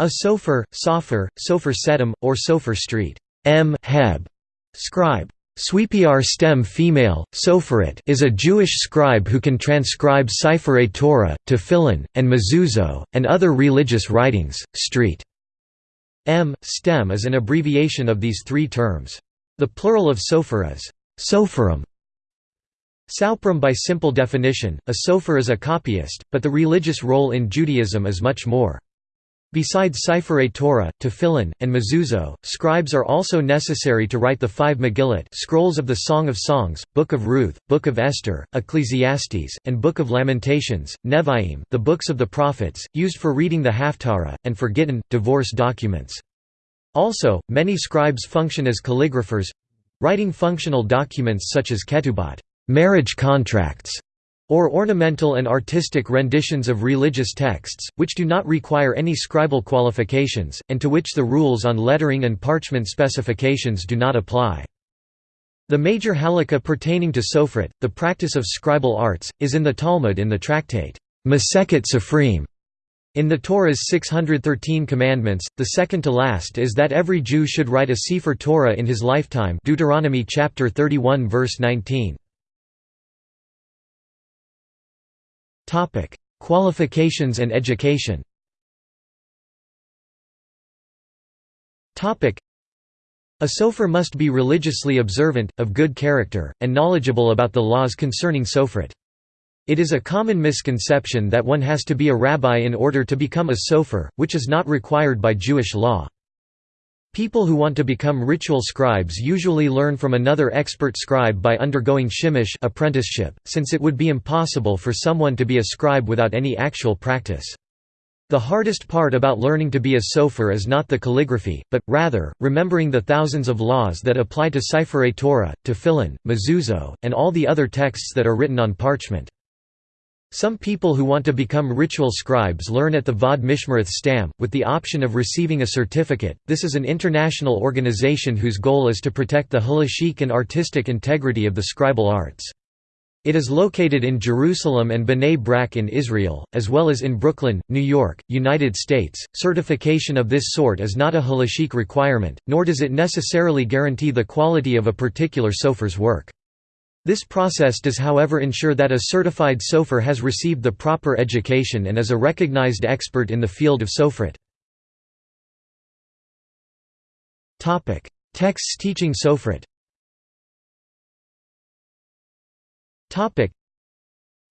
A sofer, sofer, sofer sedum, or sofer street m heb, scribe Sweepiar stem female, Sopherit is a Jewish scribe who can transcribe Seifrei Torah, Tefillin, and Mezuzot, and other religious writings. Street M. Stem is an abbreviation of these three terms. The plural of sofer is sopherim. Sauprim by simple definition, a sofer is a copyist, but the religious role in Judaism is much more. Besides Seifrei Torah, Tefillin, and Mezuzot, scribes are also necessary to write the five Megillot scrolls of the Song of Songs, Book of Ruth, Book of Esther, Ecclesiastes, and Book of Lamentations, Nevi'im the books of the prophets, used for reading the Haftarah, and for Gittin, divorce documents. Also, many scribes function as calligraphers—writing functional documents such as ketubot marriage contracts", or ornamental and artistic renditions of religious texts, which do not require any scribal qualifications, and to which the rules on lettering and parchment specifications do not apply. The major halakha pertaining to Sofrit, the practice of scribal arts, is in the Talmud in the tractate Masechet Sofrim. In the Torah's 613 commandments, the second to last is that every Jew should write a Sefer Torah in his lifetime Deuteronomy chapter 31 verse 19. Topic: Qualifications and education. Topic: A sofer must be religiously observant, of good character, and knowledgeable about the laws concerning sofrit. It is a common misconception that one has to be a rabbi in order to become a sofer, which is not required by Jewish law. People who want to become ritual scribes usually learn from another expert scribe by undergoing shimush apprenticeship, since it would be impossible for someone to be a scribe without any actual practice. The hardest part about learning to be a sofer is not the calligraphy, but, rather, remembering the thousands of laws that apply to Seifrei Torah, Tefillin, Mezuzot, and all the other texts that are written on parchment. Some people who want to become ritual scribes learn at the Va'ad Mishmereth Stam, with the option of receiving a certificate. This is an international organization whose goal is to protect the halachic and artistic integrity of the scribal arts. It is located in Jerusalem and Bnei Brak in Israel, as well as in Brooklyn, New York, United States. Certification of this sort is not a halachic requirement, nor does it necessarily guarantee the quality of a particular sofer's work. This process does however ensure that a certified sofer has received the proper education and is a recognized expert in the field of sofrit. Texts teaching sofrit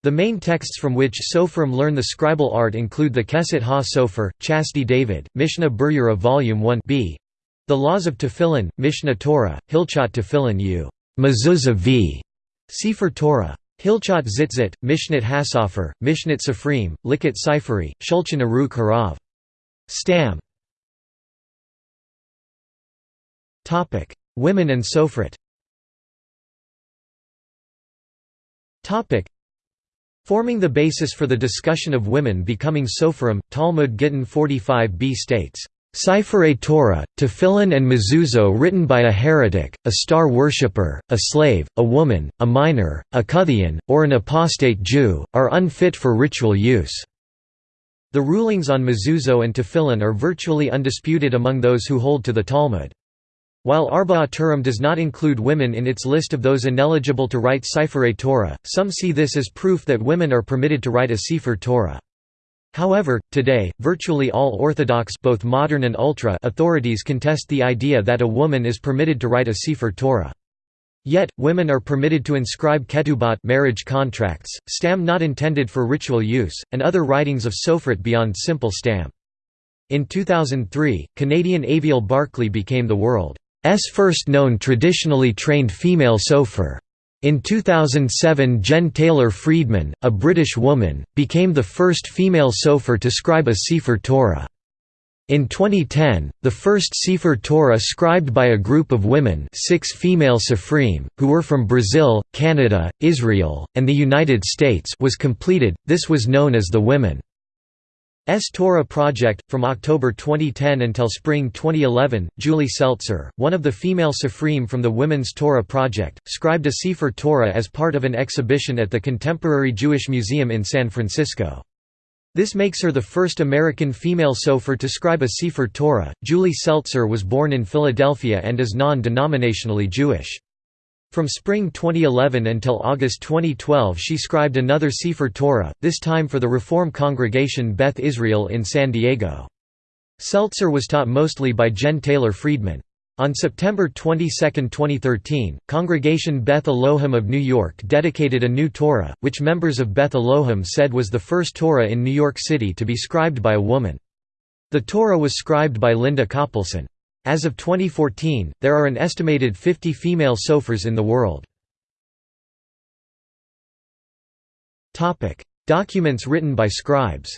the main texts from which Sofrim learn the scribal art include the Keset Ha-Sofer, Chasdi David, Mishnah Berurah Volume 1 b. The Laws of Tefillin, Mishneh Torah, Hilchot Tefillin U. Mezuzah v. Sefer Torah. Hilchot Tzitzit, Mishnat Hasofer, Mishnat Safrim, Likut Seiferi, Shulchan Aruch Harav. Stam Women and Sofrit Forming the basis for the discussion of women becoming Sopharim, Talmud Gittin 45b states, Seifrei Torah, Tefillin and Mezuzot written by a heretic, a star worshipper, a slave, a woman, a minor, a Kuthian, or an apostate Jew, are unfit for ritual use. The rulings on Mezuzot and Tefillin are virtually undisputed among those who hold to the Talmud. While Arba'a Turim does not include women in its list of those ineligible to write Seifrei Torah, some see this as proof that women are permitted to write a Sefer Torah. However, today, virtually all Orthodox both modern and ultra authorities contest the idea that a woman is permitted to write a Sefer Torah. Yet, women are permitted to inscribe ketubot marriage contracts, stam not intended for ritual use, and other writings of sofrit beyond simple stam. In 2003, Canadian Aviel Barclay became the world's first known traditionally trained female sofer. In 2007 Jen Taylor Friedman, a British woman, became the first female sofer to scribe a Sefer Torah. In 2010, the first Sefer Torah scribed by a group of women six female Sefrim, who were from Brazil, Canada, Israel, and the United States was completed, this was known as the Women S Torah project. From October 2010 until spring 2011, Julie Seltzer, one of the female Sefrim from the Women's Torah Project, scribed a Sefer Torah as part of an exhibition at the Contemporary Jewish Museum in San Francisco. This makes her the first American female sofer to scribe a Sefer Torah. Julie Seltzer was born in Philadelphia and is non-denominationally Jewish. From spring 2011 until August 2012 she scribed another Sefer Torah, this time for the Reform congregation Beth Israel in San Diego. Seltzer was taught mostly by Jen Taylor Friedman. On September 22, 2013, Congregation Beth Elohim of New York dedicated a new Torah, which members of Beth Elohim said was the first Torah in New York City to be scribed by a woman. The Torah was scribed by Linda Coppleson. As of 2014, there are an estimated 50 female sofers in the world. Documents written by scribes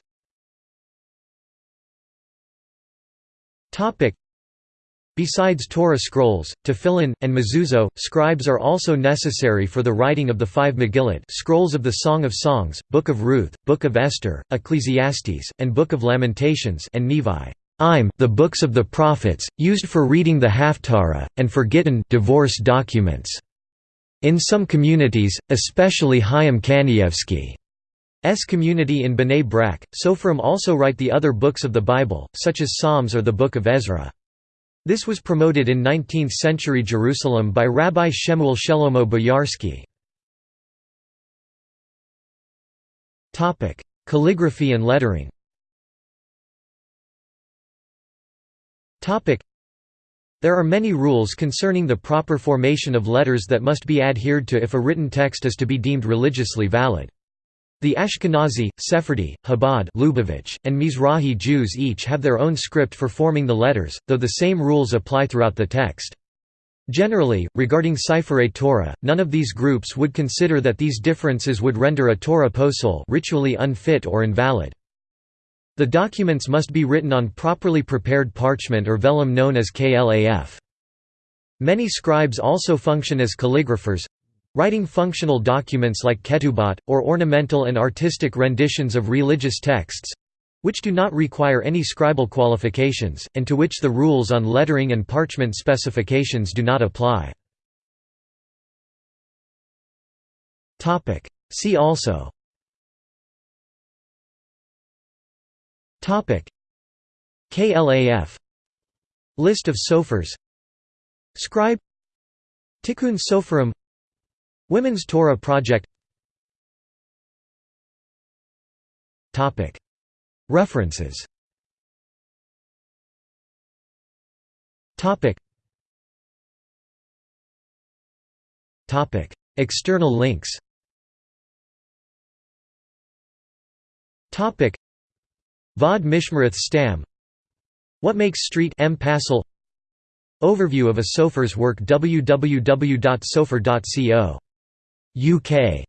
Besides Torah scrolls, tefillin, and mezuzot, scribes are also necessary for the writing of the five Megillot scrolls of the Song of Songs, Book of Ruth, Book of Esther, Ecclesiastes, and Book of Lamentations and Nevi. Im, the books of the prophets, used for reading the Haftarah, and for Gittin divorce documents. In some communities, especially Chaim Kanievsky's community in Bnei Brak, Sofrim also write the other books of the Bible, such as Psalms or the Book of Ezra. This was promoted in 19th-century Jerusalem by Rabbi Shemuel Shelomo Boyarsky. Calligraphy and lettering There are many rules concerning the proper formation of letters that must be adhered to if a written text is to be deemed religiously valid. The Ashkenazi, Sephardi, Chabad Lubavitch, and Mizrahi Jews each have their own script for forming the letters, though the same rules apply throughout the text. Generally, regarding Seifrei Torah, none of these groups would consider that these differences would render a Torah posel ritually unfit or invalid. The documents must be written on properly prepared parchment or vellum known as klaf. Many scribes also function as calligraphers, Writing functional documents like ketubot, or ornamental and artistic renditions of religious texts—which do not require any scribal qualifications, and to which the rules on lettering and parchment specifications do not apply. See also KLAF List of sofers Scribe. Tikkun Soferim Women's Torah Project. Topic. References. Topic. Topic. External links Va'ad Mishmereth Stam. What makes Street M. Passel. Overview of a sofer's work www.sofer.co UK